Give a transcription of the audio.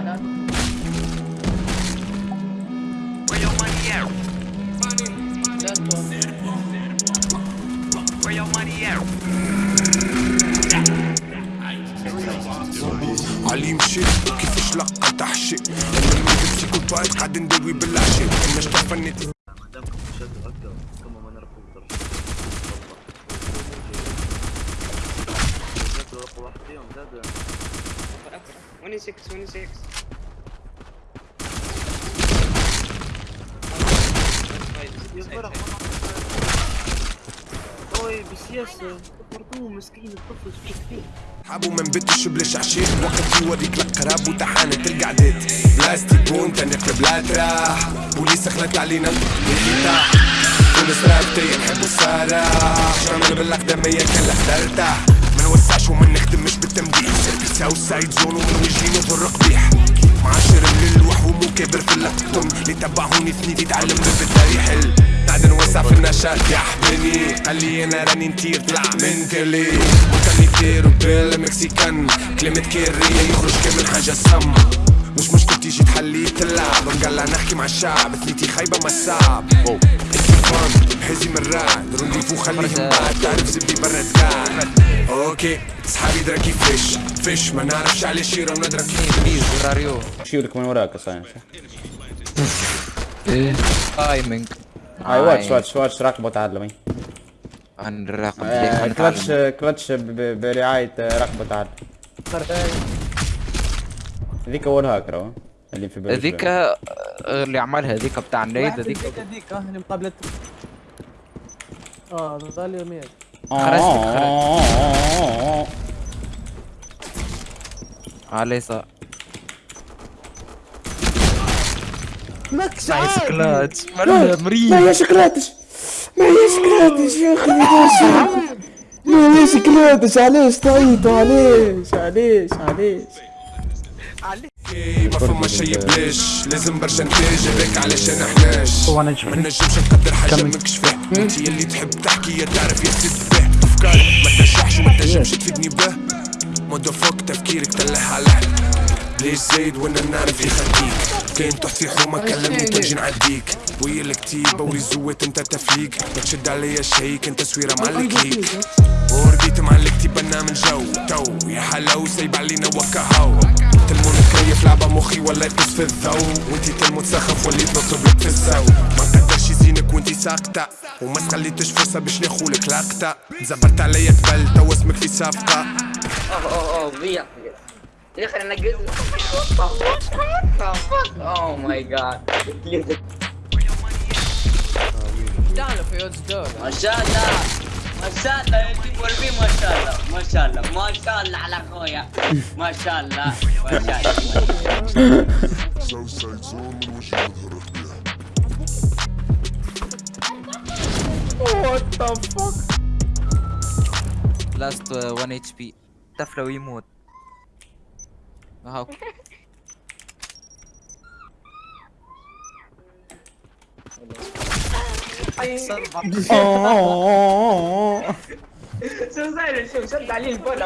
why not? Where your money at? علي مشي كيفاش لقى تحشي أنا الملك بسيكوبات قاعد ندوي بالعشي أنا تفني هكا كما ما نعرفوا رقم واحد فيهم زاد وني 6 وني 6 يصبر أوي بسياسة برضو مسكين الطفل شو فيه حابو من بيت الشبل عشيت وقت يوريك لك قراب وتحانة القعدات بلاستيك وانت نقلب لا تراح بوليس خلت علينا الانفتاح تونس رابطي نحبو السراح شامل بالأقدمية كان ترتاح نوسعش وما نخدمش بالتمديح ساو سايد زون ومن وجهينه في الرقبيح معاشر من اللوح ومكابر في اللقطم. اللي تبعوني ثنيت يتعلم بالبداية يحل قاعد نوسع في النشاط. يا حبيبي قال أنا راني نطير طلع من تيرلي وكان يطير بيل مكسيكان. كلمة كيرية يخرج كامل حاجة سم مش مشكلتي جيت حليت اللعب مقلع نحكي مع الشعب. ثنيتي خايبة ما الصعب فان حزي من الرعد رونديفو خليهم بعد. تعرف زبدي برا قاعد. أوكي. صحابي درا كيفاش فيش. ما نعرفش على شيرة وندرا كيف راريو شيلك من وراك أصلا تايمينج هاي واتش واتش واتش راقب وتعلم اي عن الرقم. آه، كلتش كلتش ب- ب- برعاية آه، راقب وتعلم ذيك أول هاكر اللي في بالي ذيك آه، اللي عملها ذيك بتاع ذيك. هذيك هذيك آه اللي مقابلة آه غالي مية. خرجت على اليسار ماكش نايس عادي. كلاتش مرة مريض ما هي شكلاتش ما هي شكلاتش يا أخي ما هي شكلاتش علاش تعيطوا علاش علاش علاش ما فما شي بلاش لازم برشا نتاج هذاك علاش أنا حناش. ما نجمش نقدر حاجة ماكش فيه أنت اللي تحب تحكي يا تعرف يا سيد فيه أفكارك ما تنجحش وما تنجمش تفيدني به. مودو فوق تفكيرك تلح عليه ليش زايد وأنا نعرف يخليك؟ كاين تحت في حومه كلمني تنجي نعديك. ويا الكتيبة وريزوات انت تفليك. ما تشد عليا شيك انت تصويره مع الكليك ورديت مع الكتيبة نعمل جو تو. يا حلاو سايب علينا وكا كيف لعبة مخي ولا يقص في الضو وانتي تلمو تسخف وليت نطلب لك في الزو ما تقدرش يزينك وانتي ساقطة. وما تخليتش فرصة باش ناخولك لقطة زبرت عليا قبل تو اسمك في صفقة. أوه أوه أوه يا أخي أنا قلت اوه ماي جاد ما شاء الله. ما شاء الله يا جيب والبي ما شاء الله ما شاء الله ما شاء الله على اخويا ما شاء الله ما شاء الله لاست 1 اتش بي تفلى ويموت اهو Suicide is so, so Dali is born.